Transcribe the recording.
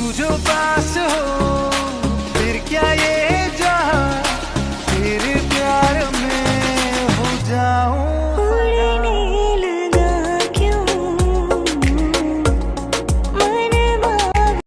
tudo passa